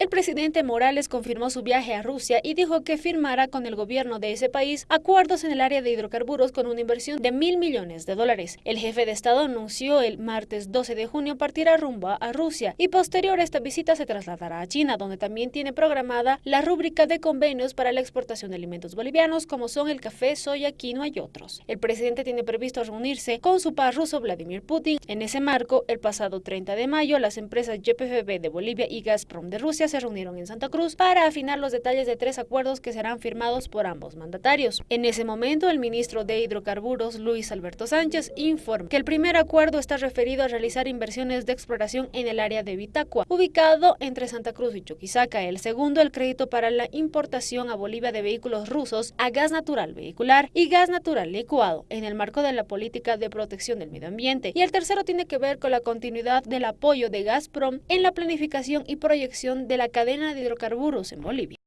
El presidente Morales confirmó su viaje a Rusia y dijo que firmará con el gobierno de ese país acuerdos en el área de hidrocarburos con una inversión de mil millones de dólares. El jefe de Estado anunció el martes 12 de junio partirá rumbo a Rusia y posterior a esta visita se trasladará a China, donde también tiene programada la rúbrica de convenios para la exportación de alimentos bolivianos como son el café, soya, quinoa y otros. El presidente tiene previsto reunirse con su par ruso Vladimir Putin. En ese marco, el pasado 30 de mayo, las empresas YPFB de Bolivia y Gazprom de Rusia se reunieron en Santa Cruz para afinar los detalles de tres acuerdos que serán firmados por ambos mandatarios. En ese momento, el ministro de Hidrocarburos, Luis Alberto Sánchez, informó que el primer acuerdo está referido a realizar inversiones de exploración en el área de Vitacua, ubicado entre Santa Cruz y Chuquisaca. El segundo, el crédito para la importación a Bolivia de vehículos rusos a gas natural vehicular y gas natural licuado en el marco de la política de protección del medio ambiente. Y el tercero tiene que ver con la continuidad del apoyo de Gazprom en la planificación y proyección de la cadena de hidrocarburos en Bolivia.